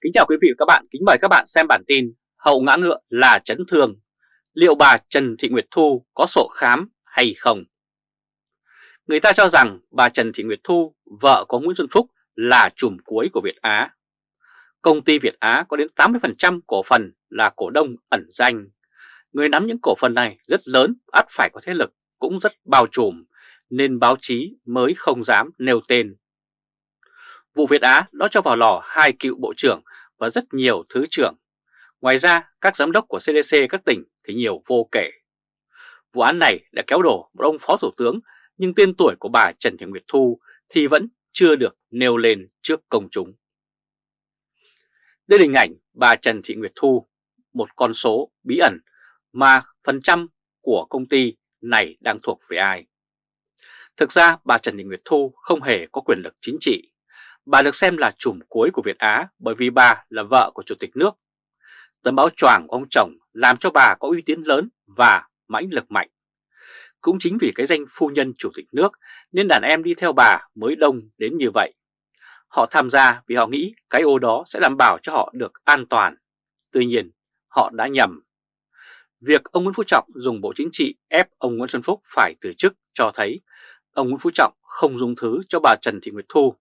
Kính chào quý vị và các bạn, kính mời các bạn xem bản tin Hậu ngã ngựa là chấn thương, liệu bà Trần Thị Nguyệt Thu có sổ khám hay không? Người ta cho rằng bà Trần Thị Nguyệt Thu, vợ của Nguyễn Xuân Phúc là chùm cuối của Việt Á. Công ty Việt Á có đến 80% cổ phần là cổ đông ẩn danh. Người nắm những cổ phần này rất lớn, ắt phải có thế lực, cũng rất bao trùm, nên báo chí mới không dám nêu tên Vụ Việt Á đã cho vào lò hai cựu bộ trưởng và rất nhiều thứ trưởng. Ngoài ra, các giám đốc của CDC các tỉnh thì nhiều vô kể. Vụ án này đã kéo đổ một ông phó thủ tướng nhưng tên tuổi của bà Trần Thị Nguyệt Thu thì vẫn chưa được nêu lên trước công chúng. Đây là hình ảnh bà Trần Thị Nguyệt Thu, một con số bí ẩn mà phần trăm của công ty này đang thuộc về ai. Thực ra bà Trần Thị Nguyệt Thu không hề có quyền lực chính trị Bà được xem là chùm cuối của Việt Á bởi vì bà là vợ của Chủ tịch nước. Tấm báo choàng của ông chồng làm cho bà có uy tín lớn và mãnh lực mạnh. Cũng chính vì cái danh phu nhân Chủ tịch nước nên đàn em đi theo bà mới đông đến như vậy. Họ tham gia vì họ nghĩ cái ô đó sẽ đảm bảo cho họ được an toàn. Tuy nhiên, họ đã nhầm. Việc ông Nguyễn Phú Trọng dùng Bộ Chính trị ép ông Nguyễn Xuân Phúc phải từ chức cho thấy ông Nguyễn Phú Trọng không dùng thứ cho bà Trần Thị Nguyệt Thu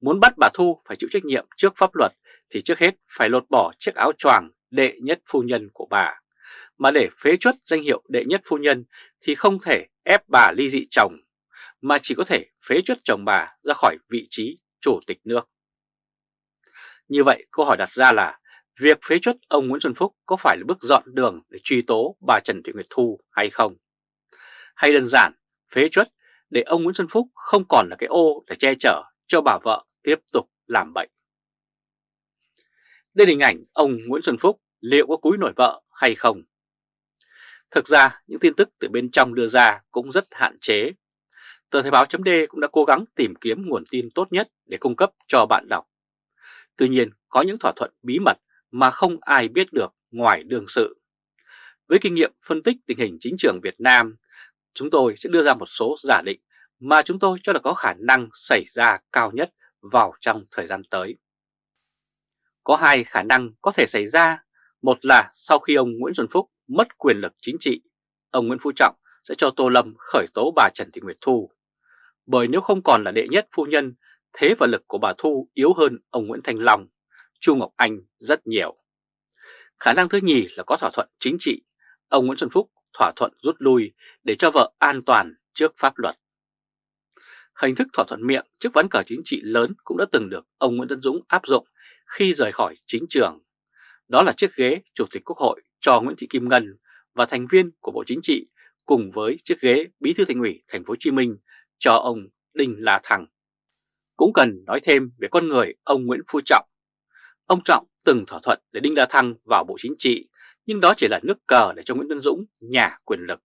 Muốn bắt bà Thu phải chịu trách nhiệm trước pháp luật thì trước hết phải lột bỏ chiếc áo choàng đệ nhất phu nhân của bà. Mà để phế chuất danh hiệu đệ nhất phu nhân thì không thể ép bà ly dị chồng, mà chỉ có thể phế chuất chồng bà ra khỏi vị trí chủ tịch nước. Như vậy câu hỏi đặt ra là việc phế chuất ông Nguyễn Xuân Phúc có phải là bước dọn đường để truy tố bà Trần Thị Nguyệt Thu hay không? Hay đơn giản phế chuất để ông Nguyễn Xuân Phúc không còn là cái ô để che chở cho bà vợ tiếp tục làm bệnh. Đây là hình ảnh ông Nguyễn Xuân Phúc liệu có cúi nổi vợ hay không? Thực ra những tin tức từ bên trong đưa ra cũng rất hạn chế. Tờ Thời báo chấm cũng đã cố gắng tìm kiếm nguồn tin tốt nhất để cung cấp cho bạn đọc. Tuy nhiên có những thỏa thuận bí mật mà không ai biết được ngoài đương sự. Với kinh nghiệm phân tích tình hình chính trường Việt Nam, chúng tôi sẽ đưa ra một số giả định mà chúng tôi cho là có khả năng xảy ra cao nhất vào trong thời gian tới. Có hai khả năng có thể xảy ra, một là sau khi ông Nguyễn Xuân Phúc mất quyền lực chính trị, ông Nguyễn Phú Trọng sẽ cho Tô Lâm khởi tố bà Trần Thị Nguyệt Thu. Bởi nếu không còn là đệ nhất phu nhân, thế và lực của bà Thu yếu hơn ông Nguyễn Thanh Long, Chu Ngọc Anh rất nhiều. Khả năng thứ nhì là có thỏa thuận chính trị, ông Nguyễn Xuân Phúc thỏa thuận rút lui để cho vợ an toàn trước pháp luật. Hình thức thỏa thuận miệng trước ván cờ chính trị lớn cũng đã từng được ông Nguyễn tấn Dũng áp dụng khi rời khỏi chính trường. Đó là chiếc ghế Chủ tịch Quốc hội cho Nguyễn Thị Kim Ngân và thành viên của Bộ Chính trị cùng với chiếc ghế Bí thư Thành ủy Thành phố Hồ Chí Minh cho ông Đinh La Thăng. Cũng cần nói thêm về con người ông Nguyễn Phú Trọng. Ông Trọng từng thỏa thuận để Đinh La Thăng vào Bộ Chính trị, nhưng đó chỉ là nước cờ để cho Nguyễn Tân Dũng nhà quyền lực.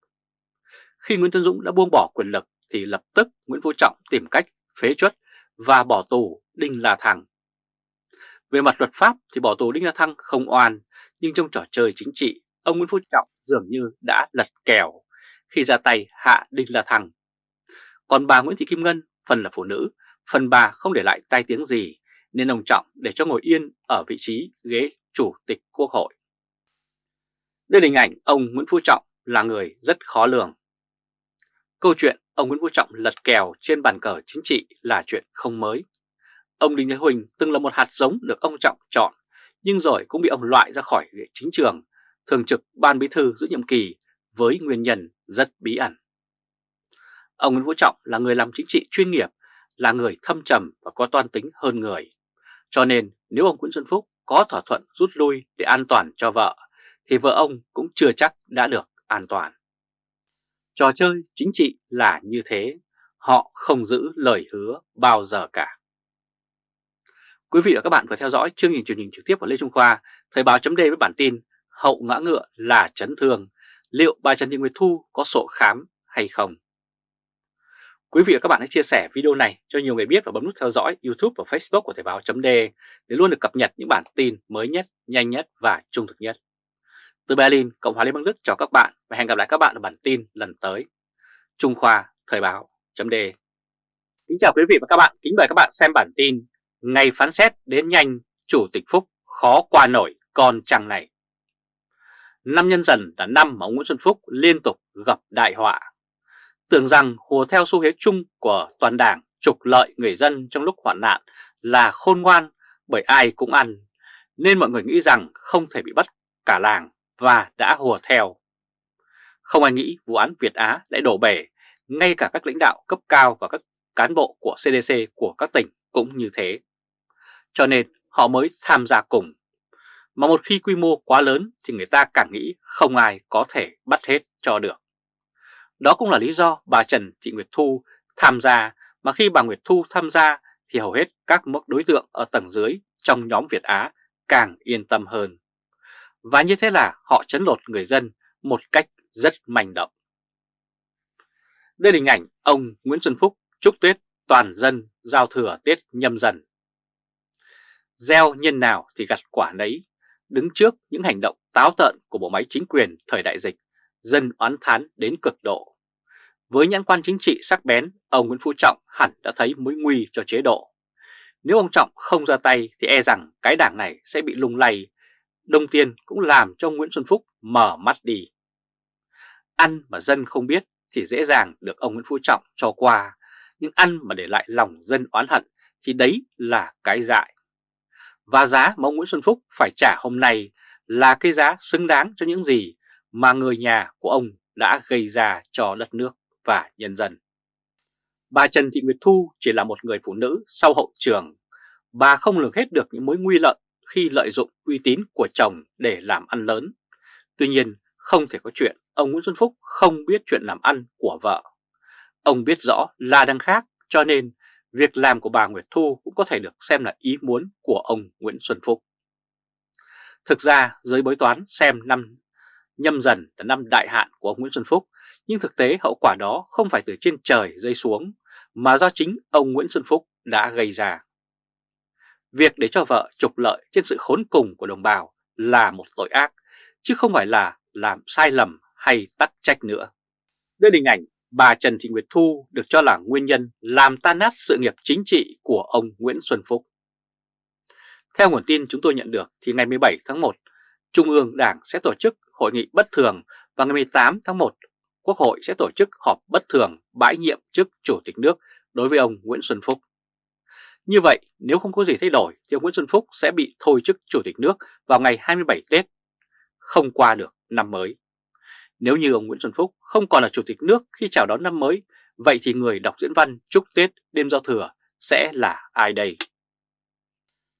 Khi Nguyễn Tân Dũng đã buông bỏ quyền lực thì lập tức Nguyễn Phú Trọng tìm cách phế chuất và bỏ tù Đinh La Thăng. Về mặt luật pháp thì bỏ tù Đinh La Thăng không oan, nhưng trong trò chơi chính trị, ông Nguyễn Phú Trọng dường như đã lật kèo khi ra tay hạ Đinh La Thăng. Còn bà Nguyễn Thị Kim Ngân, phần là phụ nữ, phần bà không để lại tai tiếng gì, nên ông Trọng để cho ngồi yên ở vị trí ghế chủ tịch quốc hội. Đây là hình ảnh ông Nguyễn Phú Trọng là người rất khó lường. Câu chuyện ông Nguyễn Phú Trọng lật kèo trên bàn cờ chính trị là chuyện không mới. Ông Đinh Thế Huỳnh từng là một hạt giống được ông Trọng chọn, nhưng rồi cũng bị ông loại ra khỏi chính trường, thường trực ban bí thư giữ nhiệm kỳ với nguyên nhân rất bí ẩn. Ông Nguyễn Phú Trọng là người làm chính trị chuyên nghiệp, là người thâm trầm và có toan tính hơn người. Cho nên nếu ông Nguyễn Xuân Phúc có thỏa thuận rút lui để an toàn cho vợ, thì vợ ông cũng chưa chắc đã được an toàn. Trò chơi chính trị là như thế, họ không giữ lời hứa bao giờ cả. Quý vị và các bạn vừa theo dõi chương trình truyền hình trực tiếp của Lê Trung Khoa, Thời báo chấm với bản tin Hậu ngã ngựa là chấn thương, liệu bà Trần Thị Nguyệt Thu có sổ khám hay không? Quý vị và các bạn hãy chia sẻ video này cho nhiều người biết và bấm nút theo dõi YouTube và Facebook của Thời Báo .de để luôn được cập nhật những bản tin mới nhất, nhanh nhất và trung thực nhất. Từ Berlin, Cộng hòa Liên bang Đức chào các bạn và hẹn gặp lại các bạn ở bản tin lần tới. Trung Khoa Thời báo chấm đề Kính chào quý vị và các bạn, kính mời các bạn xem bản tin Ngày phán xét đến nhanh Chủ tịch Phúc khó qua nổi con trăng này. Năm nhân dần là năm mà ông Nguyễn Xuân Phúc liên tục gặp đại họa. Tưởng rằng hùa theo xu thế chung của toàn đảng trục lợi người dân trong lúc hoạn nạn là khôn ngoan bởi ai cũng ăn, nên mọi người nghĩ rằng không thể bị bắt cả làng và đã hùa theo. Không ai nghĩ vụ án Việt Á lại đổ bể, ngay cả các lãnh đạo cấp cao và các cán bộ của CDC của các tỉnh cũng như thế. Cho nên họ mới tham gia cùng. Mà một khi quy mô quá lớn thì người ta càng nghĩ không ai có thể bắt hết cho được. Đó cũng là lý do bà Trần Thị Nguyệt Thu tham gia mà khi bà Nguyệt Thu tham gia thì hầu hết các mức đối tượng ở tầng dưới trong nhóm Việt Á càng yên tâm hơn. Và như thế là họ chấn lột người dân một cách rất manh động. Đây là hình ảnh ông Nguyễn Xuân Phúc chúc Tết toàn dân giao thừa Tết nhâm dần. Gieo nhân nào thì gặt quả nấy, đứng trước những hành động táo tợn của bộ máy chính quyền thời đại dịch, dân oán thán đến cực độ. Với nhãn quan chính trị sắc bén, ông Nguyễn Phú Trọng hẳn đã thấy mối nguy cho chế độ. Nếu ông Trọng không ra tay thì e rằng cái đảng này sẽ bị lung lay đồng tiền cũng làm cho Nguyễn Xuân Phúc mở mắt đi. Ăn mà dân không biết thì dễ dàng được ông Nguyễn Phú Trọng cho qua, nhưng ăn mà để lại lòng dân oán hận thì đấy là cái dại. Và giá mà ông Nguyễn Xuân Phúc phải trả hôm nay là cái giá xứng đáng cho những gì mà người nhà của ông đã gây ra cho đất nước và nhân dân. Bà Trần Thị Nguyệt Thu chỉ là một người phụ nữ sau hậu trường. Bà không lường hết được những mối nguy lợi khi lợi dụng uy tín của chồng để làm ăn lớn. Tuy nhiên, không thể có chuyện ông Nguyễn Xuân Phúc không biết chuyện làm ăn của vợ. Ông biết rõ là đang khác, cho nên việc làm của bà Nguyệt Thu cũng có thể được xem là ý muốn của ông Nguyễn Xuân Phúc. Thực ra, giới bói toán xem năm nhâm dần là năm đại hạn của ông Nguyễn Xuân Phúc, nhưng thực tế hậu quả đó không phải từ trên trời rơi xuống, mà do chính ông Nguyễn Xuân Phúc đã gây ra. Việc để cho vợ trục lợi trên sự khốn cùng của đồng bào là một tội ác, chứ không phải là làm sai lầm hay tắc trách nữa. Đây là hình ảnh bà Trần Thị Nguyệt Thu được cho là nguyên nhân làm tan nát sự nghiệp chính trị của ông Nguyễn Xuân Phúc. Theo nguồn tin chúng tôi nhận được thì ngày 17 tháng 1, Trung ương Đảng sẽ tổ chức hội nghị bất thường và ngày 18 tháng 1, Quốc hội sẽ tổ chức họp bất thường bãi nhiệm chức Chủ tịch nước đối với ông Nguyễn Xuân Phúc. Như vậy, nếu không có gì thay đổi thì ông Nguyễn Xuân Phúc sẽ bị thôi chức Chủ tịch nước vào ngày 27 Tết, không qua được năm mới. Nếu như ông Nguyễn Xuân Phúc không còn là Chủ tịch nước khi chào đón năm mới, vậy thì người đọc diễn văn chúc Tết đêm giao thừa sẽ là ai đây?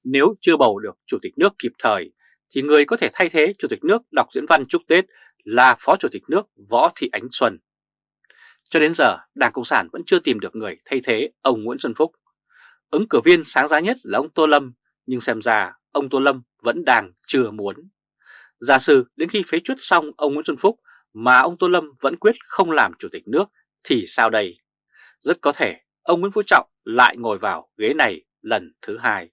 Nếu chưa bầu được Chủ tịch nước kịp thời, thì người có thể thay thế Chủ tịch nước đọc diễn văn chúc Tết là Phó Chủ tịch nước Võ Thị Ánh Xuân. Cho đến giờ, Đảng Cộng sản vẫn chưa tìm được người thay thế ông Nguyễn Xuân Phúc. Ứng cử viên sáng giá nhất là ông Tô Lâm, nhưng xem ra ông Tô Lâm vẫn đang chưa muốn. Giả sử đến khi phế chuất xong ông Nguyễn Xuân Phúc mà ông Tô Lâm vẫn quyết không làm chủ tịch nước thì sao đây? Rất có thể ông Nguyễn Phú Trọng lại ngồi vào ghế này lần thứ hai.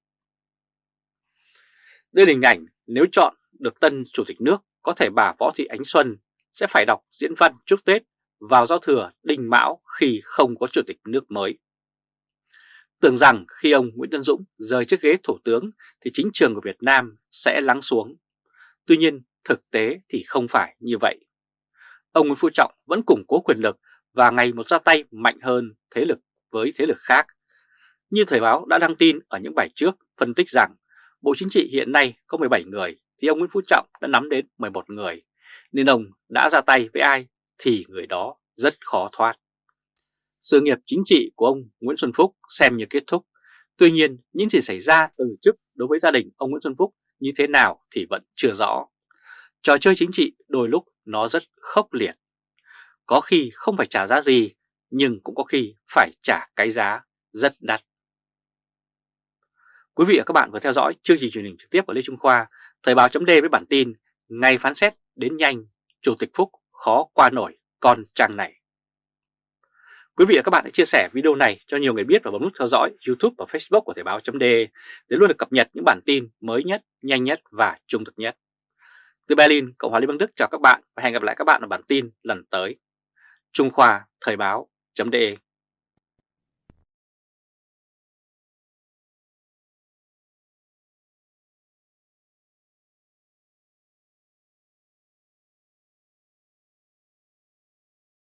Đây là hình ảnh nếu chọn được tân chủ tịch nước có thể bà Võ Thị Ánh Xuân sẽ phải đọc diễn văn chúc Tết vào giao thừa đình mão khi không có chủ tịch nước mới. Tưởng rằng khi ông Nguyễn Tân Dũng rời chiếc ghế thủ tướng, thì chính trường của Việt Nam sẽ lắng xuống. Tuy nhiên, thực tế thì không phải như vậy. Ông Nguyễn Phú Trọng vẫn củng cố quyền lực và ngày một ra tay mạnh hơn thế lực với thế lực khác. Như Thời báo đã đăng tin ở những bài trước phân tích rằng, Bộ Chính trị hiện nay có 17 người, thì ông Nguyễn Phú Trọng đã nắm đến 11 người. Nên ông đã ra tay với ai thì người đó rất khó thoát. Sự nghiệp chính trị của ông Nguyễn Xuân Phúc xem như kết thúc. Tuy nhiên, những gì xảy ra từ chức đối với gia đình ông Nguyễn Xuân Phúc như thế nào thì vẫn chưa rõ. Trò chơi chính trị đôi lúc nó rất khốc liệt. Có khi không phải trả giá gì, nhưng cũng có khi phải trả cái giá rất đắt. Quý vị và các bạn vừa theo dõi chương trình truyền hình trực tiếp của Lê Trung Khoa, Thời báo chấm với bản tin Ngày phán xét đến nhanh, Chủ tịch Phúc khó qua nổi con trang này. Quý vị và các bạn hãy chia sẻ video này cho nhiều người biết và bấm nút theo dõi YouTube và Facebook của Thời báo chấm để luôn được cập nhật những bản tin mới nhất, nhanh nhất và trung thực nhất. Từ Berlin, Cộng hòa Liên bang Đức chào các bạn và hẹn gặp lại các bạn ở bản tin lần tới. Trung Khoa Thời báo chấm